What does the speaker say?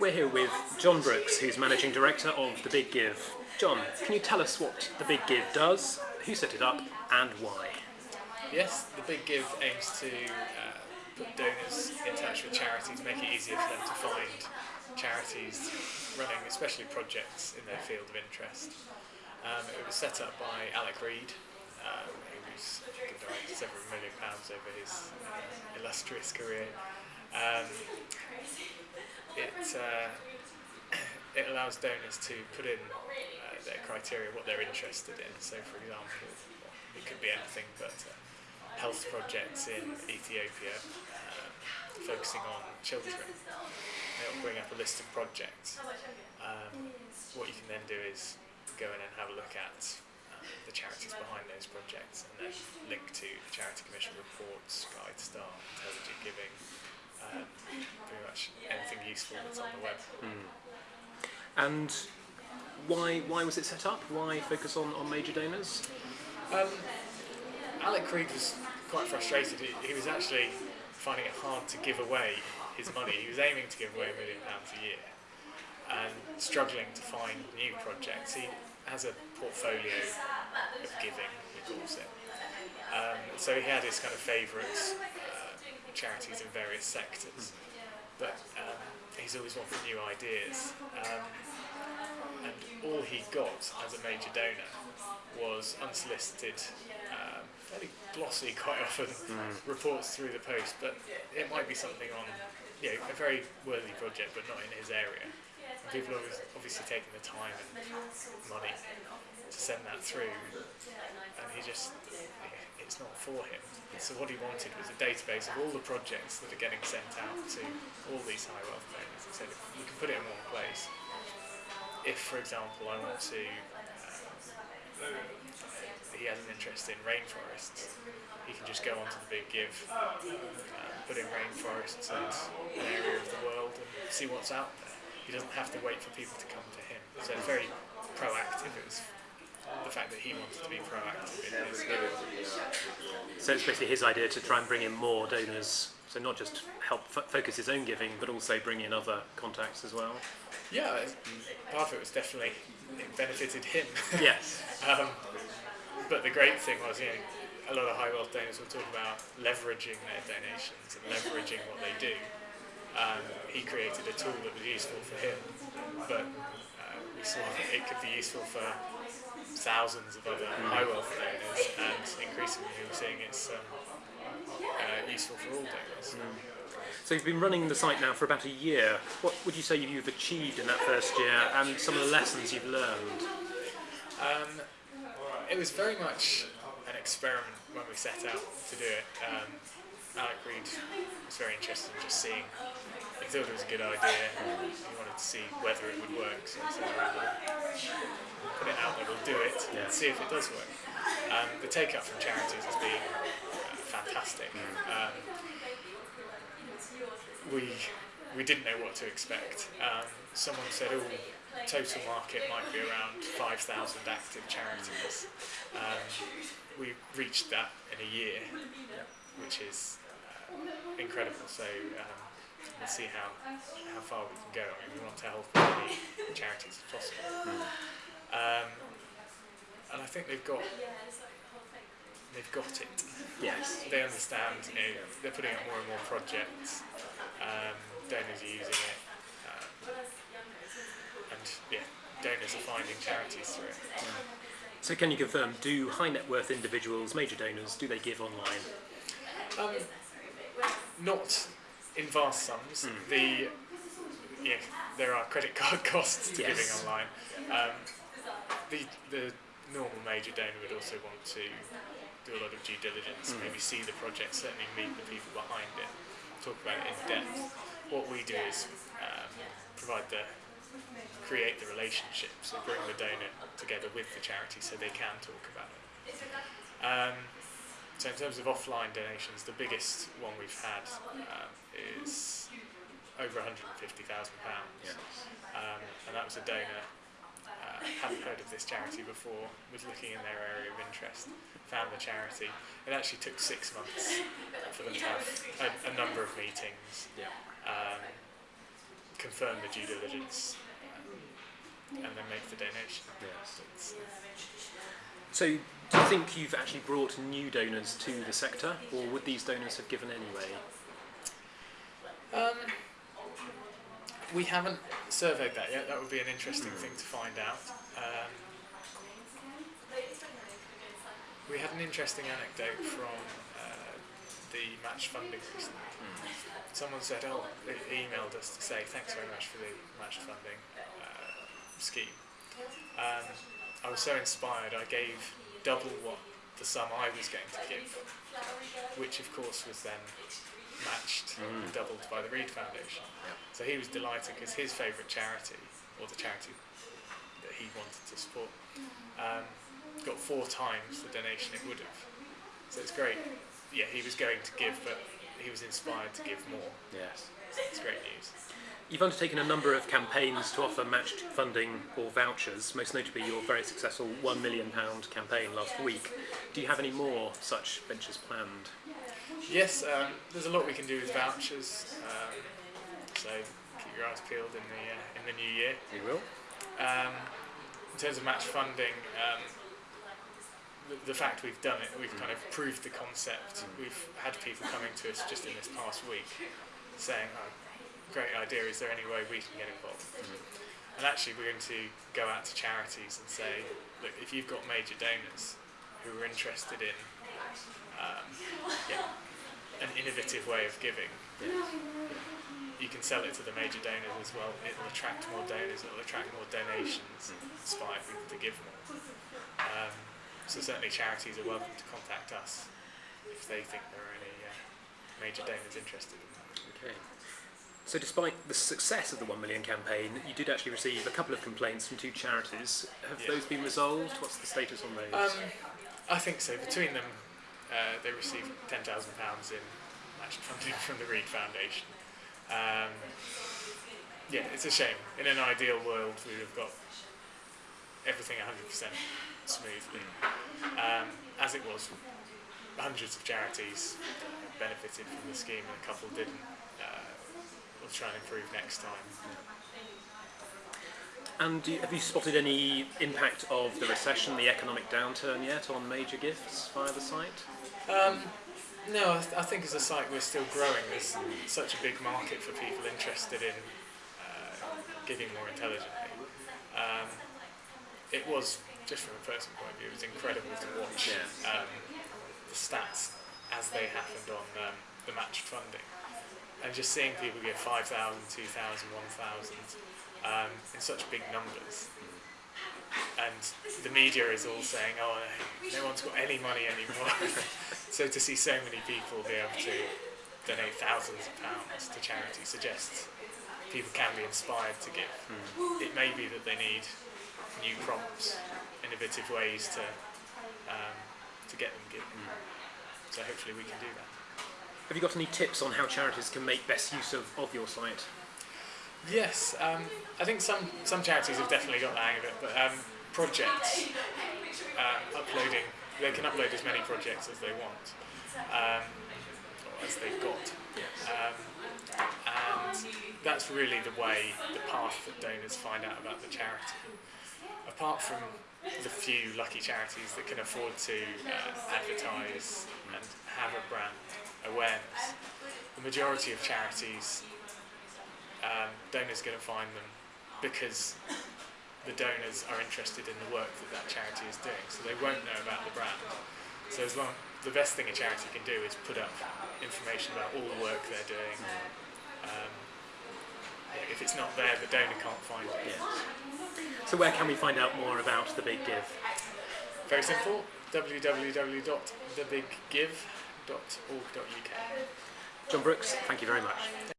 We're here with John Brooks, who's Managing Director of The Big Give. John, can you tell us what The Big Give does, who set it up, and why? Yes, The Big Give aims to uh, put donors in touch with charities, make it easier for them to find charities running especially projects in their field of interest. Um, it was set up by Alec Reed, um, who's away several million pounds over his uh, illustrious career. Um, it, uh, it allows donors to put in uh, their criteria, what they're interested in. So, for example, it could be anything but uh, health projects in Ethiopia, uh, focusing on children. They'll bring up a list of projects. Um, what you can then do is go in and have a look at uh, the charities behind those projects and then link to the Charity Commission reports, GuideStar, Intelligent Giving, um, pretty much anything useful that's on the web. And why why was it set up? Why focus on, on major donors? Um, Alec Reed was quite frustrated. He, he was actually finding it hard to give away his money. He was aiming to give away a million pounds a year and struggling to find new projects. He has a portfolio of giving, he calls it. Um, so he had his kind of favourites, charities in various sectors, but um, he's always wanted new ideas. Um, and all he got as a major donor was unsolicited, um, fairly glossy quite often, reports through the post, but it might be something on you know, a very worthy project, but not in his area. And people are obvi- obviously taking the time and money to send that through, and he just, it's not for him. So what he wanted was a database of all the projects that are getting sent out to all these high wealth donors. He said, we can put it in one place. If, for example, I want to, um, he has an interest in rainforests, he can just go onto the Big Give, um, put in rainforests and an area of the world and see what's out there. He doesn't have to wait for people to come to him. So very proactive. It was the fact that he wanted to be proactive in his. So it's basically his idea to try and bring in more donors. So not just help f- focus his own giving, but also bring in other contacts as well. Yeah, part of it was definitely it benefited him. Yes. um, but the great thing was, you know, a lot of high wealth donors will talk about leveraging their donations and leveraging what they do. Um, he created a tool that was useful for him, but uh, we saw that it could be useful for thousands of other high wealth donors, and increasingly we're seeing it's um, uh, useful for all donors. So you've been running the site now for about a year. What would you say you've achieved in that first year and some of the lessons you've learned? Um, it was very much an experiment when we set out to do it. Um, Alec Reed was very interested in just seeing. Thought it was a good idea. He wanted to see whether it would work. So we'll put it out there, we'll do it, Yeah. and see if it does work. Um, the take up from charities has been uh, fantastic. Um, we we didn't know what to expect. Um, someone said, "Oh, total market might be around 5,000 active charities." Um, we reached that in a year, which is uh, incredible. So we'll see how how far we can go. I mean, we want to help as many charities as possible. Um, and I think they've got they've got it Yes. they understand, you know, they're putting up more and more projects, um, donors are using it, um, and yeah, donors are finding charities through it. So can you confirm, do high net worth individuals, major donors, do they give online? Um, not in vast sums. The yeah, there are credit card costs to Yes. giving online. Um, the the normal major donor would also want to do a lot of due diligence, maybe see the project, certainly meet the people behind it, talk about it in depth. What we do is um, provide the create the relationship, so bring the donor together with the charity so they can talk about it. Um, so in terms of offline donations, the biggest one we've had um, is over £150,000. Um, and that was a donor, uh, hadn't heard of this charity before, was looking in their area of interest, found the charity. It actually took six months for them to have a, a number of meetings, Yeah. um, confirm the due diligence um, and then make the donation. Yes. So, do you think you've actually brought new donors to the sector, or would these donors have given anyway? Um, we haven't surveyed that yet. That would be an interesting thing to find out. Um, we had an interesting anecdote from uh, the match funding recently. Someone said, "Oh, they emailed us to say thanks very much for the match funding uh, scheme." Um, I was so inspired, I gave double what the sum I was going to give, which of course was then matched and doubled by the Reed Foundation. So he was delighted because his favourite charity, or the charity that he wanted to support, um, got four times the donation it would have. So it's great. Yeah, he was going to give, but he was inspired to give more. Yes. It's great news. You've undertaken a number of campaigns to offer matched funding or vouchers, most notably your very successful £1 million campaign last week. Do you have any more such ventures planned? Yes, um, there's a lot we can do with vouchers. Um, so keep your eyes peeled in the uh, in the new year. You will. Um, in terms of match funding, um, the, the fact we've done it, we've kind of proved the concept. We've had people coming to us just in this past week saying, oh, great idea, is there any way we can get involved? And actually, we're going to go out to charities and say, look, if you've got major donors who are interested in um, yeah, an innovative way of giving, you can sell it to the major donors as well. It'll attract more donors, it'll attract more donations, inspire people to give more. Um, so certainly charities are welcome to contact us if they think there are any uh, major donors interested in that. Okay. So, despite the success of the 1 million campaign, you did actually receive a couple of complaints from two charities. Have Yeah. those been resolved? What's the status on those? Um, I think so. Between them, uh, they received ten thousand pounds in match funding from the Reed Foundation. Um, yeah, it's a shame. In an ideal world, we would have got everything hundred percent smoothly. Um, as it was, hundreds of charities benefited from the scheme, and a couple didn't. Uh, we'll try and improve next time. and do you, have you spotted any impact of the recession, the economic downturn yet on major gifts via the site? Um, no, I, th- I think as a site we're still growing. There's such a big market for people interested in uh, giving more intelligently. Um, it was, just from a personal point of view, it was incredible to watch um, the stats as they happened on um, the match funding. And just seeing people give 5,000, 2,000, 1,000 um, in such big numbers and the media is all saying, "Oh, no, one's got any money anymore." so to see so many people be able to donate thousands of pounds to charity suggests people can be inspired to give. It may be that they need new prompts, innovative ways to um, to get them giving. So hopefully we can do that. Have you got any tips on how charities can make best use of, of your site? Yes, um, I think some, some charities have definitely got the hang of it, but um, projects, um, uploading, they can upload as many projects as they want, um, or as they've got. Um, and that's really the way, the path that donors find out about the charity. Apart from the few lucky charities that can afford to uh, advertise and have a brand awareness, the majority of charities um, donors going to find them because the donors are interested in the work that that charity is doing, so they won't know about the brand. So as long the best thing a charity can do is put up information about all the work they're doing. Um, yeah, if it's not there, the donor can't find it. So, where can we find out more about the Big Give? Very simple. John Brooks, thank you very much.